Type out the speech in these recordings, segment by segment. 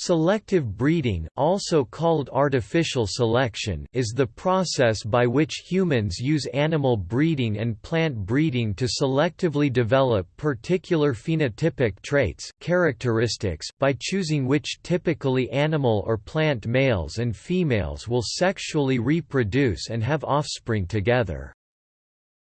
Selective breeding also called artificial selection is the process by which humans use animal breeding and plant breeding to selectively develop particular phenotypic traits characteristics by choosing which typically animal or plant males and females will sexually reproduce and have offspring together.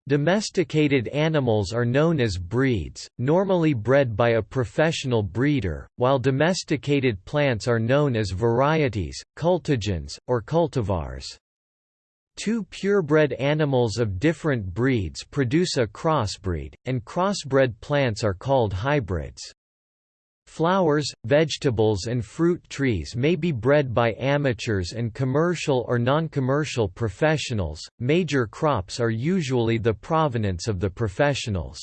Domesticated animals are known as breeds, normally bred by a professional breeder, while domesticated plants are known as varieties, cultigens, or cultivars. Two purebred animals of different breeds produce a crossbreed, and crossbred plants are called hybrids. Flowers, vegetables and fruit trees may be bred by amateurs and commercial or non-commercial professionals. Major crops are usually the provenance of the professionals.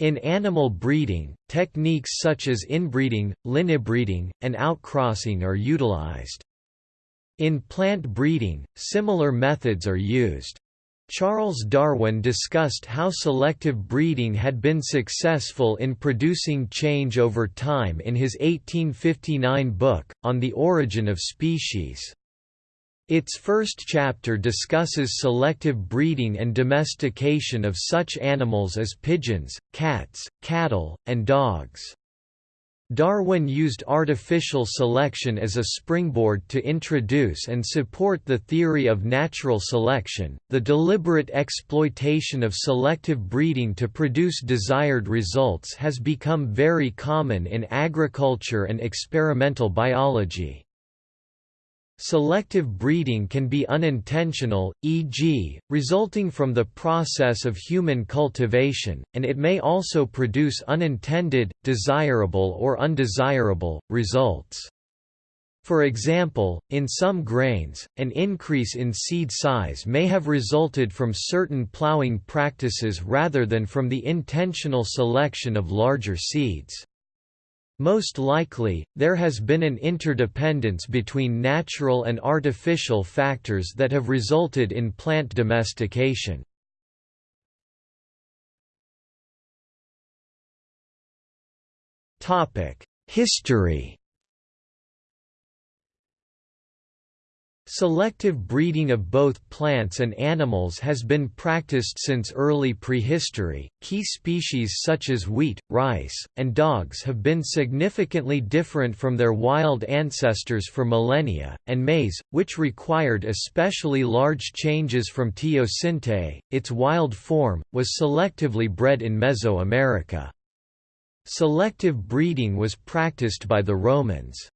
In animal breeding, techniques such as inbreeding, linebreeding, and outcrossing are utilized. In plant breeding, similar methods are used. Charles Darwin discussed how selective breeding had been successful in producing change over time in his 1859 book, On the Origin of Species. Its first chapter discusses selective breeding and domestication of such animals as pigeons, cats, cattle, and dogs. Darwin used artificial selection as a springboard to introduce and support the theory of natural selection. The deliberate exploitation of selective breeding to produce desired results has become very common in agriculture and experimental biology. Selective breeding can be unintentional, e.g., resulting from the process of human cultivation, and it may also produce unintended, desirable or undesirable, results. For example, in some grains, an increase in seed size may have resulted from certain plowing practices rather than from the intentional selection of larger seeds. Most likely, there has been an interdependence between natural and artificial factors that have resulted in plant domestication. History Selective breeding of both plants and animals has been practiced since early prehistory. Key species such as wheat, rice, and dogs have been significantly different from their wild ancestors for millennia, and maize, which required especially large changes from teosinte, its wild form, was selectively bred in Mesoamerica. Selective breeding was practiced by the Romans.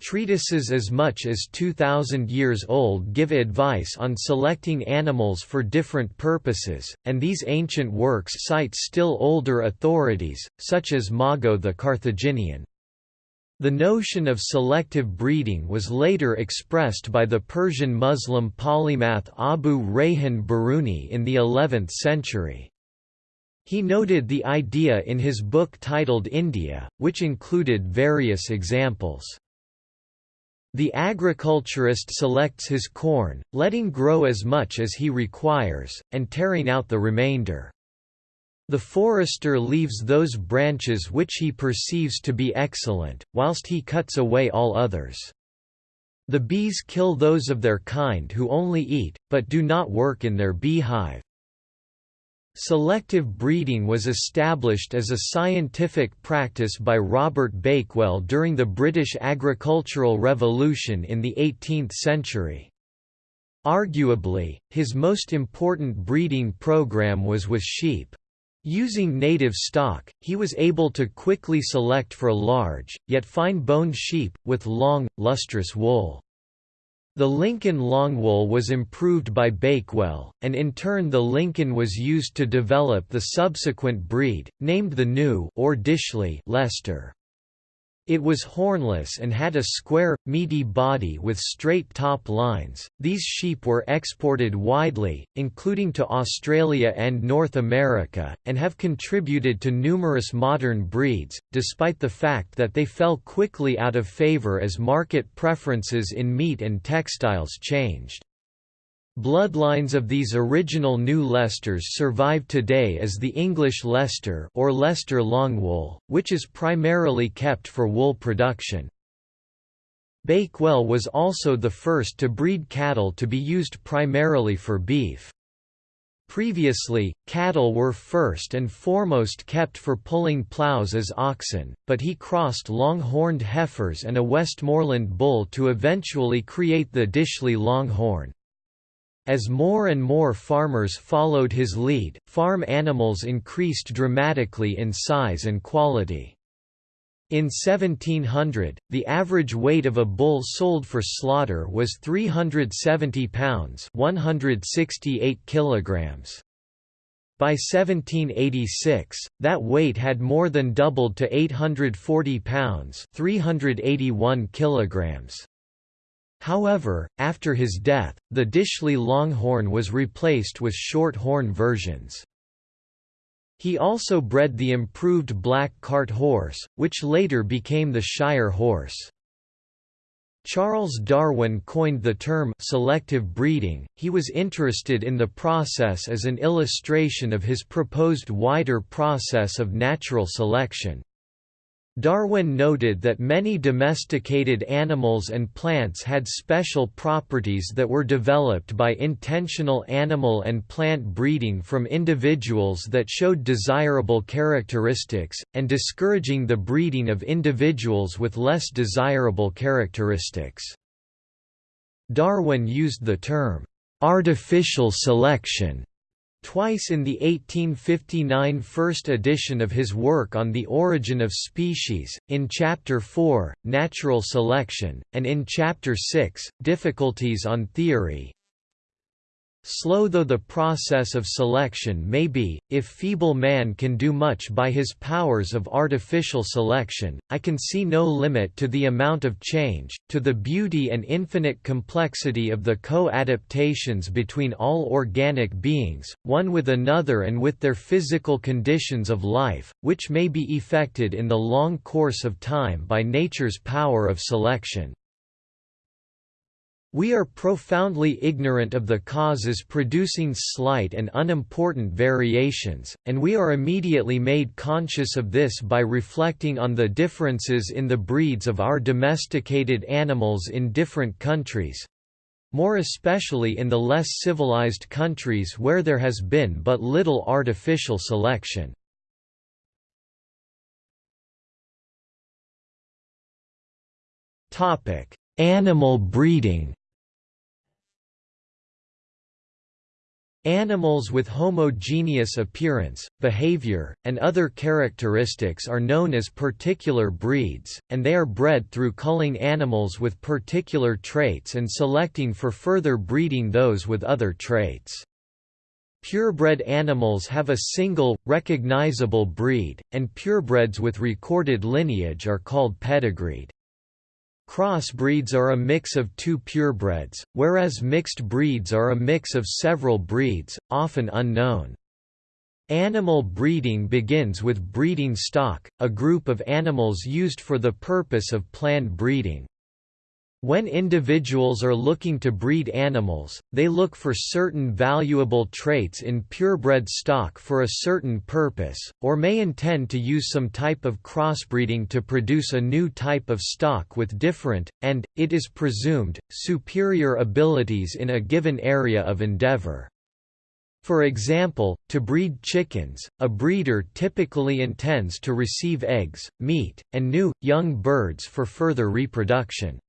Treatises as much as 2,000 years old give advice on selecting animals for different purposes, and these ancient works cite still older authorities, such as Mago the Carthaginian. The notion of selective breeding was later expressed by the Persian Muslim polymath Abu Rayhan Biruni in the 11th century. He noted the idea in his book titled India, which included various examples. The agriculturist selects his corn, letting grow as much as he requires, and tearing out the remainder. The forester leaves those branches which he perceives to be excellent, whilst he cuts away all others. The bees kill those of their kind who only eat, but do not work in their beehive. Selective breeding was established as a scientific practice by Robert Bakewell during the British Agricultural Revolution in the 18th century. Arguably, his most important breeding program was with sheep. Using native stock, he was able to quickly select for large, yet fine-boned sheep, with long, lustrous wool. The Lincoln Longwool was improved by Bakewell, and in turn the Lincoln was used to develop the subsequent breed, named the New or Dishley Leicester. It was hornless and had a square, meaty body with straight top lines. These sheep were exported widely, including to Australia and North America, and have contributed to numerous modern breeds, despite the fact that they fell quickly out of favour as market preferences in meat and textiles changed. Bloodlines of these original New Leicesters survive today as the English Leicester or Leicester Longwool, which is primarily kept for wool production. Bakewell was also the first to breed cattle to be used primarily for beef. Previously, cattle were first and foremost kept for pulling plows as oxen, but he crossed long-horned heifers and a Westmoreland bull to eventually create the Dishley Longhorn. As more and more farmers followed his lead, farm animals increased dramatically in size and quality. In 1700, the average weight of a bull sold for slaughter was 370 pounds 168 kilograms. By 1786, that weight had more than doubled to 840 pounds 381 kilograms. However, after his death, the Dishley Longhorn was replaced with short horn versions. He also bred the improved black cart horse, which later became the Shire horse. Charles Darwin coined the term selective breeding. He was interested in the process as an illustration of his proposed wider process of natural selection. Darwin noted that many domesticated animals and plants had special properties that were developed by intentional animal and plant breeding from individuals that showed desirable characteristics, and discouraging the breeding of individuals with less desirable characteristics. Darwin used the term, "'artificial selection' Twice in the 1859 first edition of his work on the origin of species, in Chapter 4, Natural Selection, and in Chapter 6, Difficulties on Theory, Slow though the process of selection may be, if feeble man can do much by his powers of artificial selection, I can see no limit to the amount of change, to the beauty and infinite complexity of the co-adaptations between all organic beings, one with another and with their physical conditions of life, which may be effected in the long course of time by nature's power of selection. We are profoundly ignorant of the causes producing slight and unimportant variations, and we are immediately made conscious of this by reflecting on the differences in the breeds of our domesticated animals in different countries—more especially in the less civilized countries where there has been but little artificial selection. Animal breeding Animals with homogeneous appearance, behavior, and other characteristics are known as particular breeds, and they are bred through culling animals with particular traits and selecting for further breeding those with other traits. Purebred animals have a single, recognizable breed, and purebreds with recorded lineage are called pedigreed. Crossbreeds are a mix of two purebreds, whereas mixed breeds are a mix of several breeds, often unknown. Animal breeding begins with breeding stock, a group of animals used for the purpose of planned breeding. When individuals are looking to breed animals, they look for certain valuable traits in purebred stock for a certain purpose, or may intend to use some type of crossbreeding to produce a new type of stock with different, and, it is presumed, superior abilities in a given area of endeavor. For example, to breed chickens, a breeder typically intends to receive eggs, meat, and new, young birds for further reproduction.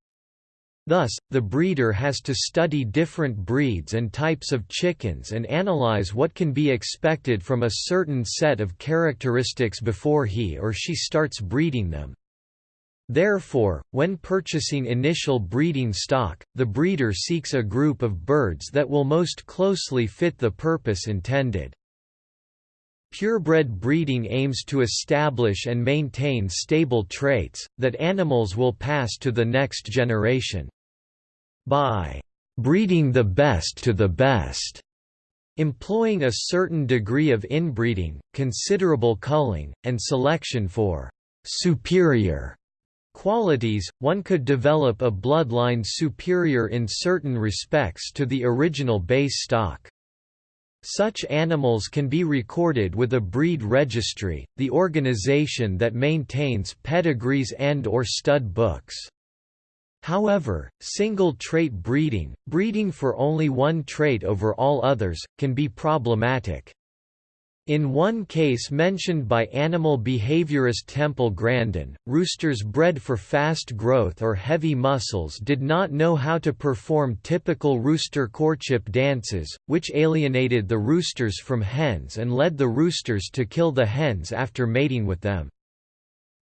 Thus, the breeder has to study different breeds and types of chickens and analyze what can be expected from a certain set of characteristics before he or she starts breeding them. Therefore, when purchasing initial breeding stock, the breeder seeks a group of birds that will most closely fit the purpose intended. Purebred breeding aims to establish and maintain stable traits, that animals will pass to the next generation by breeding the best to the best, employing a certain degree of inbreeding, considerable culling, and selection for superior qualities, one could develop a bloodline superior in certain respects to the original base stock. Such animals can be recorded with a breed registry, the organization that maintains pedigrees and or stud books. However, single-trait breeding, breeding for only one trait over all others, can be problematic. In one case mentioned by animal behaviorist Temple Grandin, roosters bred for fast growth or heavy muscles did not know how to perform typical rooster courtship dances, which alienated the roosters from hens and led the roosters to kill the hens after mating with them.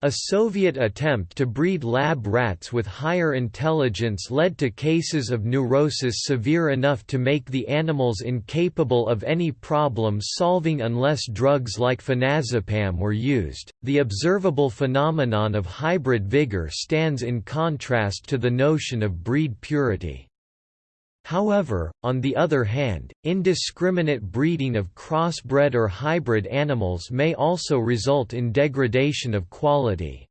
A Soviet attempt to breed lab rats with higher intelligence led to cases of neurosis severe enough to make the animals incapable of any problem solving unless drugs like phenazepam were used. The observable phenomenon of hybrid vigor stands in contrast to the notion of breed purity. However, on the other hand, indiscriminate breeding of crossbred or hybrid animals may also result in degradation of quality.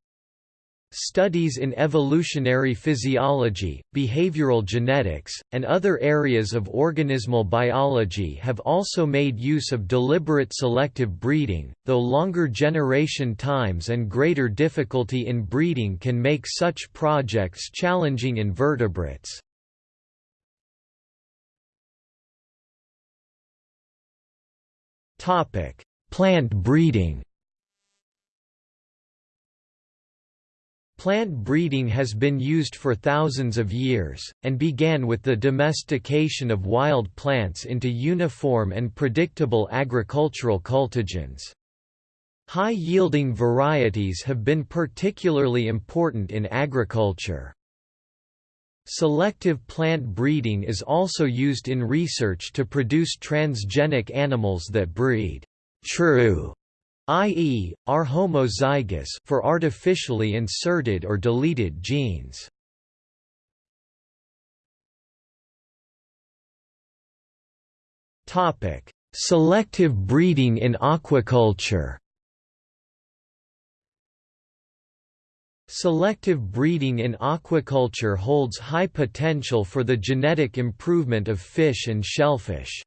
Studies in evolutionary physiology, behavioral genetics, and other areas of organismal biology have also made use of deliberate selective breeding, though longer generation times and greater difficulty in breeding can make such projects challenging in vertebrates. Topic: Plant breeding. Plant breeding has been used for thousands of years, and began with the domestication of wild plants into uniform and predictable agricultural cultigens. High-yielding varieties have been particularly important in agriculture. Selective plant breeding is also used in research to produce transgenic animals that breed true, i.e., are homozygous for artificially inserted or deleted genes. Topic: Selective breeding in aquaculture. Selective breeding in aquaculture holds high potential for the genetic improvement of fish and shellfish.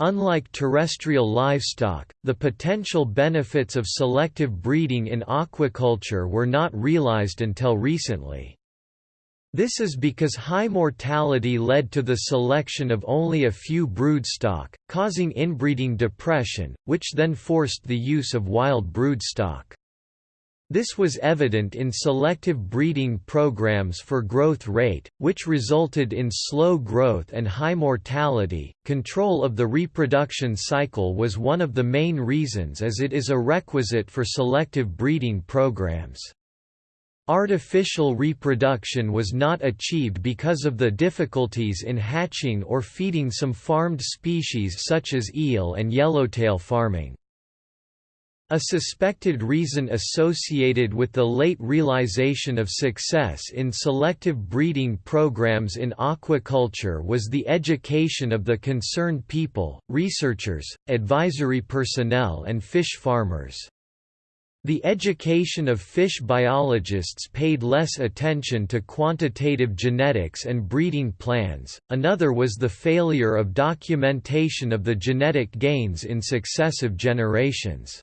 Unlike terrestrial livestock, the potential benefits of selective breeding in aquaculture were not realized until recently. This is because high mortality led to the selection of only a few broodstock, causing inbreeding depression, which then forced the use of wild broodstock. This was evident in selective breeding programs for growth rate, which resulted in slow growth and high mortality. Control of the reproduction cycle was one of the main reasons as it is a requisite for selective breeding programs. Artificial reproduction was not achieved because of the difficulties in hatching or feeding some farmed species such as eel and yellowtail farming. A suspected reason associated with the late realization of success in selective breeding programs in aquaculture was the education of the concerned people, researchers, advisory personnel and fish farmers. The education of fish biologists paid less attention to quantitative genetics and breeding plans, another was the failure of documentation of the genetic gains in successive generations.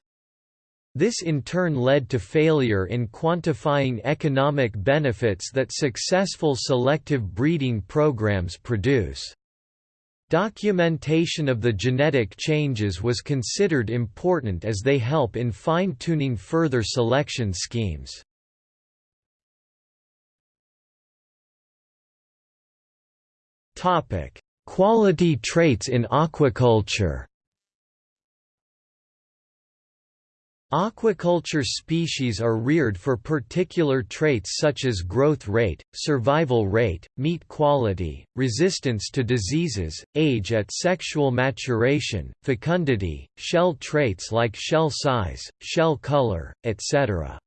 This in turn led to failure in quantifying economic benefits that successful selective breeding programs produce. Documentation of the genetic changes was considered important as they help in fine-tuning further selection schemes. Quality traits in aquaculture Aquaculture species are reared for particular traits such as growth rate, survival rate, meat quality, resistance to diseases, age at sexual maturation, fecundity, shell traits like shell size, shell color, etc.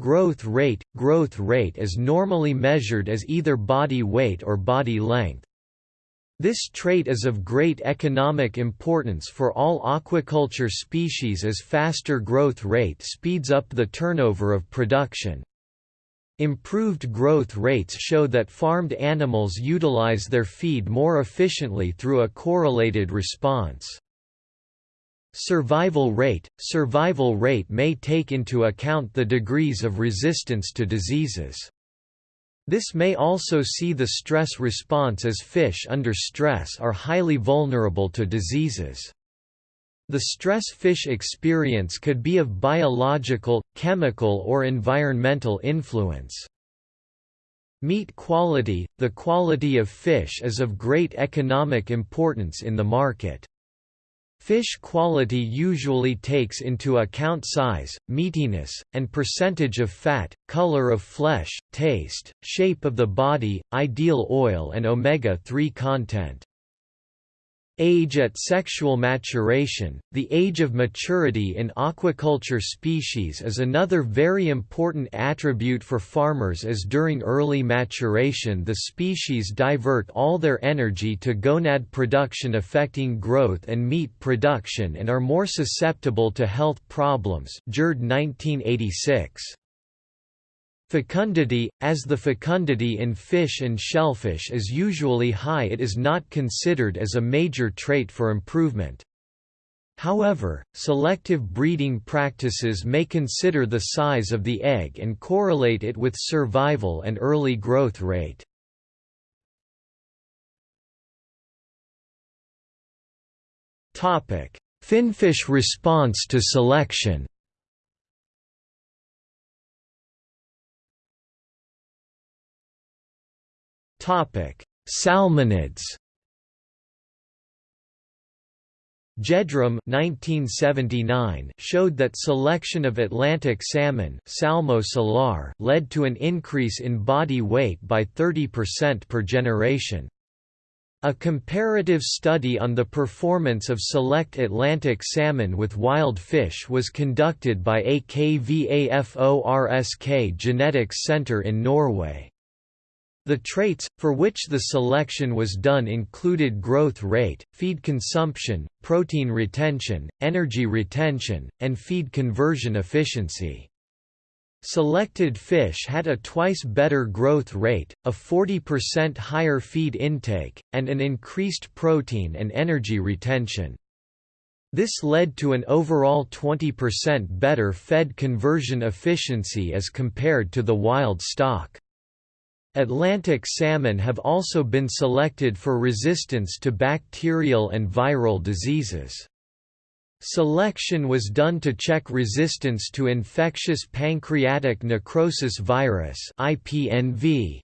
Growth rate – Growth rate is normally measured as either body weight or body length. This trait is of great economic importance for all aquaculture species as faster growth rate speeds up the turnover of production. Improved growth rates show that farmed animals utilize their feed more efficiently through a correlated response. Survival rate – Survival rate may take into account the degrees of resistance to diseases. This may also see the stress response as fish under stress are highly vulnerable to diseases. The stress fish experience could be of biological, chemical or environmental influence. Meat quality – The quality of fish is of great economic importance in the market. Fish quality usually takes into account size, meatiness, and percentage of fat, color of flesh, taste, shape of the body, ideal oil and omega-3 content. Age at sexual maturation – The age of maturity in aquaculture species is another very important attribute for farmers as during early maturation the species divert all their energy to gonad production affecting growth and meat production and are more susceptible to health problems Gjerde 1986. Fecundity – As the fecundity in fish and shellfish is usually high it is not considered as a major trait for improvement. However, selective breeding practices may consider the size of the egg and correlate it with survival and early growth rate. Finfish response to selection Salmonids. Gjedrem 1979 showed that selection of Atlantic salmon Salmo salar led to an increase in body weight by 30% per generation. A comparative study on the performance of select Atlantic salmon with wild fish was conducted by AKVAFORSK Genetics Center in Norway. The traits, for which the selection was done included growth rate, feed consumption, protein retention, energy retention, and feed conversion efficiency. Selected fish had a twice better growth rate, a 40% higher feed intake, and an increased protein and energy retention. This led to an overall 20% better fed conversion efficiency as compared to the wild stock. Atlantic salmon have also been selected for resistance to bacterial and viral diseases. Selection was done to check resistance to infectious pancreatic necrosis virus (IPNV),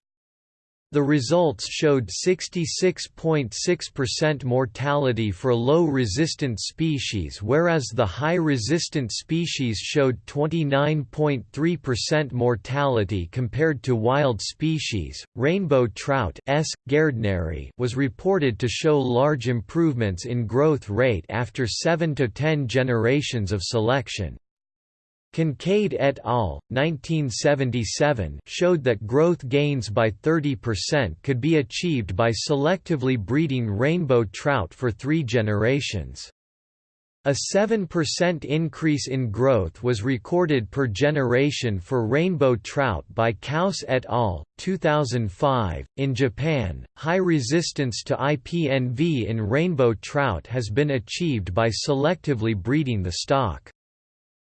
the results showed 66.6% mortality for low-resistant species whereas the high-resistant species showed 29.3% mortality compared to wild species. Rainbow trout S. gairdneri was reported to show large improvements in growth rate after 7 to 10 generations of selection. Kincaid et al. 1977 showed that growth gains by 30% could be achieved by selectively breeding rainbow trout for three generations. A 7% increase in growth was recorded per generation for rainbow trout by Kause et al. 2005. In Japan, high resistance to IPNV in rainbow trout has been achieved by selectively breeding the stock.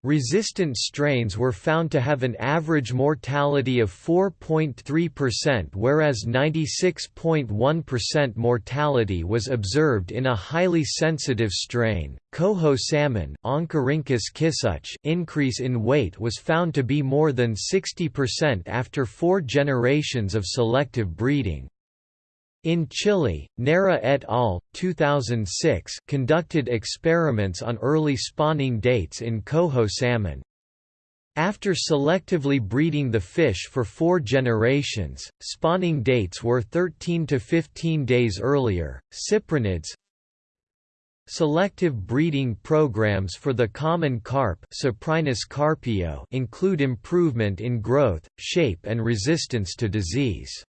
Resistant strains were found to have an average mortality of 4.3% whereas 96.1% mortality was observed in a highly sensitive strain. Coho salmon increase in weight was found to be more than 60% after four generations of selective breeding. In Chile, Neira et al. 2006 conducted experiments on early spawning dates in coho salmon. After selectively breeding the fish for four generations, spawning dates were 13 to 15 days earlier. Cyprinids Selective breeding programs for the common carp carpio include improvement in growth, shape and resistance to disease.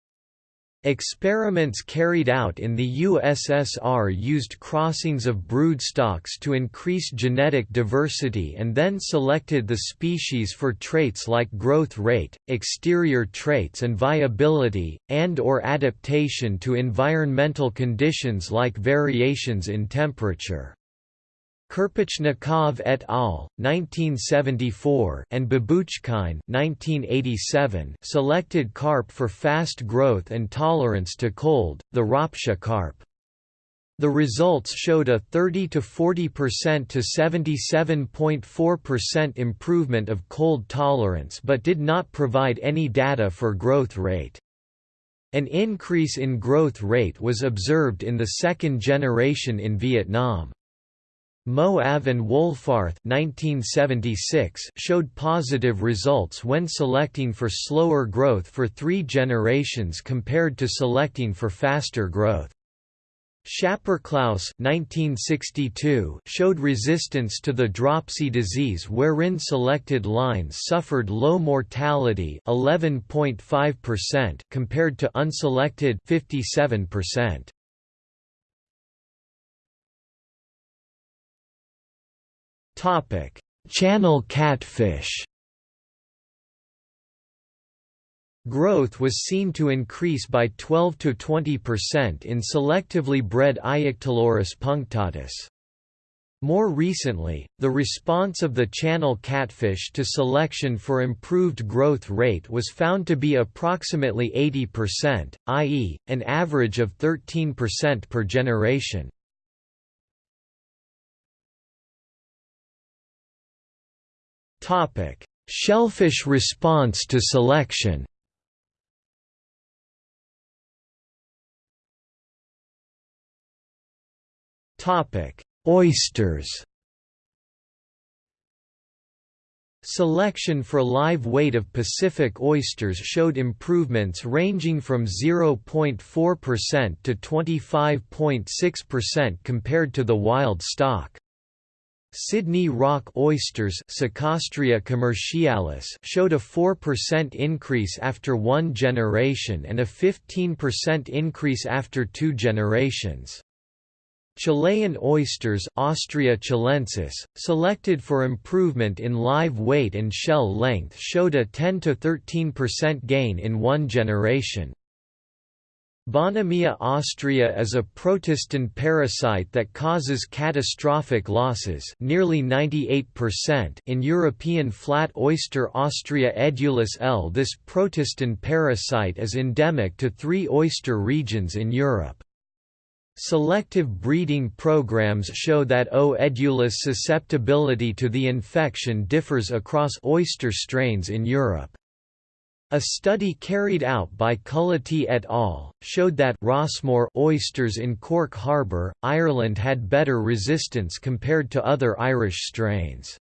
Experiments carried out in the USSR used crossings of broodstocks to increase genetic diversity and then selected the species for traits like growth rate, exterior traits and viability, and or adaptation to environmental conditions like variations in temperature. Kirpichnikov et al. 1974 and Babouchkine 1987 selected carp for fast growth and tolerance to cold, the Ropsha carp. The results showed a 30 to 40% to 77.4% improvement of cold tolerance but did not provide any data for growth rate. An increase in growth rate was observed in the second generation in Vietnam. Moav and Wohlfarth 1976 showed positive results when selecting for slower growth for three generations compared to selecting for faster growth. Schäperclaus showed resistance to the dropsy disease wherein selected lines suffered low mortality 11.5% compared to unselected 57%. Channel catfish. Growth was seen to increase by 12 to 20% in selectively bred Ictalurus punctatus. More recently, the response of the channel catfish to selection for improved growth rate was found to be approximately 80%, i.e., an average of 13% per generation. Topic: Shellfish response to selection. Topic: Oysters. Selection for live weight of Pacific oysters showed improvements ranging from 0.4% to 25.6% compared to the wild stock. Sydney rock oysters commercialis showed a 4% increase after one generation and a 15% increase after two generations. Chilean oysters Ostrea chilensis, selected for improvement in live weight and shell length showed a 10–13% gain in one generation. Bonamia ostreae is a protistan parasite that causes catastrophic losses nearly 98% in European flat oyster Ostrea edulis L. This protistan parasite is endemic to three oyster regions in Europe. Selective breeding programs show that O. edulis susceptibility to the infection differs across oyster strains in Europe. A study carried out by Culloty et al. showed that Rossmore oysters in Cork Harbour, Ireland had better resistance compared to other Irish strains.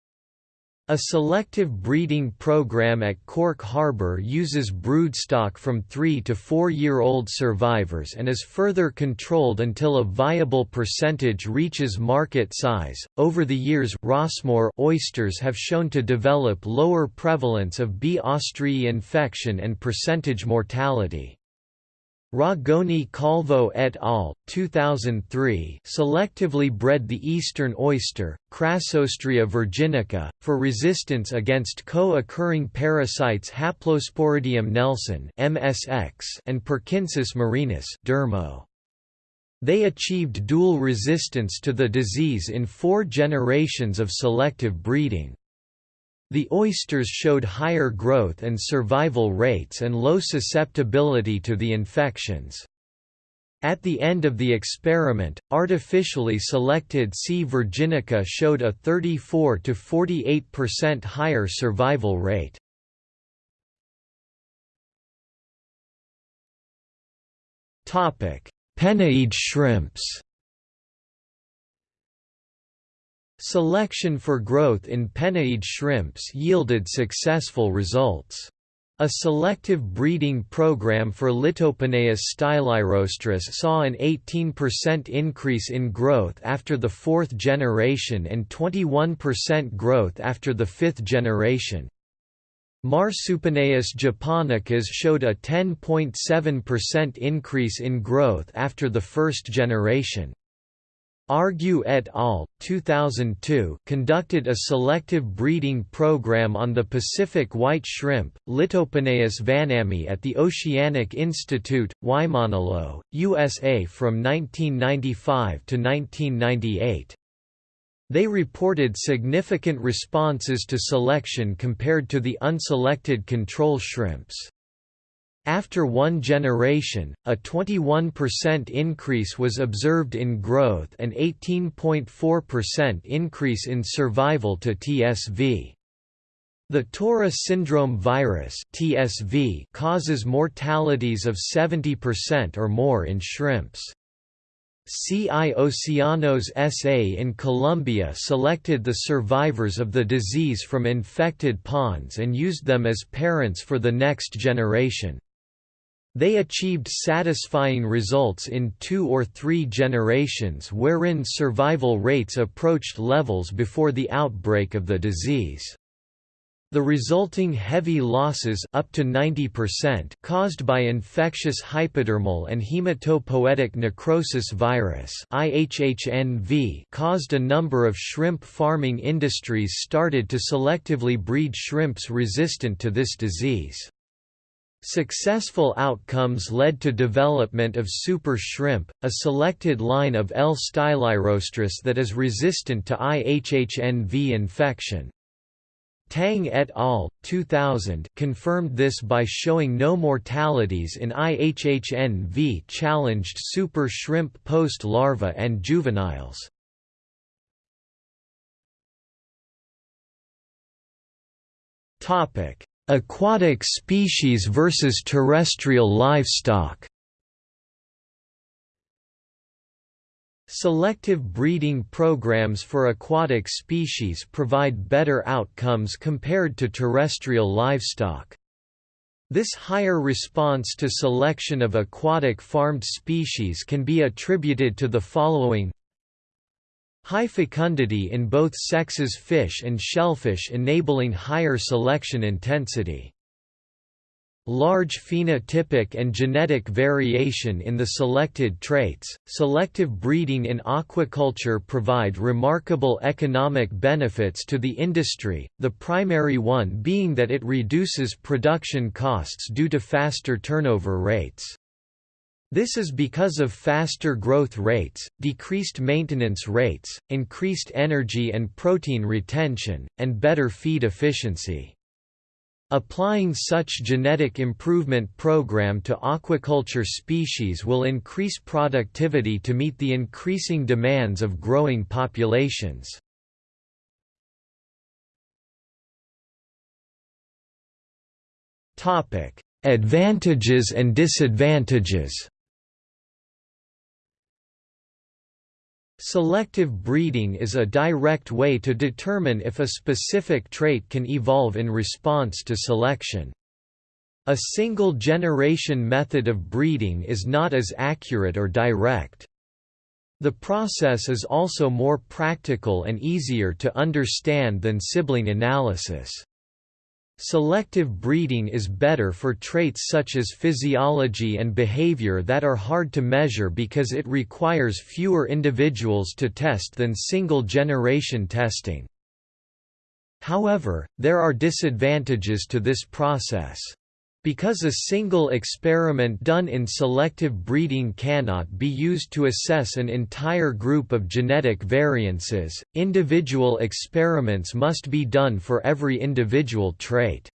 A selective breeding program at Cork Harbour uses broodstock from 3 to 4-year-old survivors and is further controlled until a viable percentage reaches market size. Over the years, Rossmore oysters have shown to develop lower prevalence of B. ostreae infection and percentage mortality. Ragone Calvo et al. 2003 selectively bred the eastern oyster, Crassostrea virginica, for resistance against co-occurring parasites Haplosporidium nelsoni (MSX) and Perkinsus marinus (Dermo). They achieved dual resistance to the disease in four generations of selective breeding. The oysters showed higher growth and survival rates and low susceptibility to the infections. At the end of the experiment, artificially selected C. virginica showed a 34 to 48% higher survival rate. Topic: Penaeid shrimps. Selection for growth in Penaeid shrimps yielded successful results. A selective breeding program for Litopenaeus stylirostris saw an 18% increase in growth after the fourth generation and 21% growth after the fifth generation. Marsupenaeus japonicus showed a 10.7% increase in growth after the first generation. Argue et al. 2002 conducted a selective breeding program on the Pacific white shrimp, Litopenaeus vannamei at the Oceanic Institute, Waimanalo, USA from 1995 to 1998. They reported significant responses to selection compared to the unselected control shrimps. After one generation, a 21% increase was observed in growth and 18.4% increase in survival to TSV. The Taura syndrome virus (TSV) causes mortalities of 70% or more in shrimps. CI Oceanos SA in Colombia selected the survivors of the disease from infected ponds and used them as parents for the next generation. They achieved satisfying results in two or three generations wherein survival rates approached levels before the outbreak of the disease. The resulting heavy losses up to 90% caused by infectious hypodermal and hematopoietic necrosis virus IHHNV caused a number of shrimp farming industries started to selectively breed shrimps resistant to this disease. Successful outcomes led to development of super shrimp, a selected line of L. stylirostris that is resistant to IHHNV infection. Tang et al. 2000 confirmed this by showing no mortalities in IHHNV-challenged super shrimp post-larva and juveniles. Aquatic species versus terrestrial livestock Selective breeding programs for aquatic species provide better outcomes compared to terrestrial livestock. This higher response to selection of aquatic farmed species can be attributed to the following High fecundity in both sexes fish and shellfish enabling higher selection intensity large phenotypic and genetic variation in the selected traits. Selective breeding in aquaculture provide remarkable economic benefits to the industry, the primary one being that it reduces production costs due to faster turnover rates. This is because of faster growth rates, decreased maintenance rates, increased energy and protein retention, and better feed efficiency. Applying such genetic improvement program to aquaculture species will increase productivity to meet the increasing demands of growing populations. Advantages and disadvantages Selective breeding is a direct way to determine if a specific trait can evolve in response to selection. A single-generation method of breeding is not as accurate or direct. The process is also more practical and easier to understand than sibling analysis. Selective breeding is better for traits such as physiology and behavior that are hard to measure because it requires fewer individuals to test than single-generation testing. However, there are disadvantages to this process. Because a single experiment done in selective breeding cannot be used to assess an entire group of genetic variances, individual experiments must be done for every individual trait.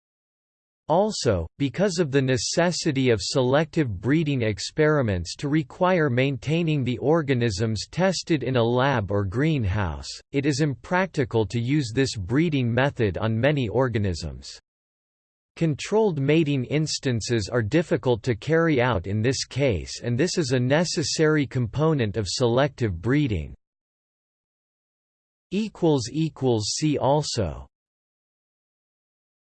Also, because of the necessity of selective breeding experiments to require maintaining the organisms tested in a lab or greenhouse, it is impractical to use this breeding method on many organisms. Controlled mating instances are difficult to carry out in this case and this is a necessary component of selective breeding. See also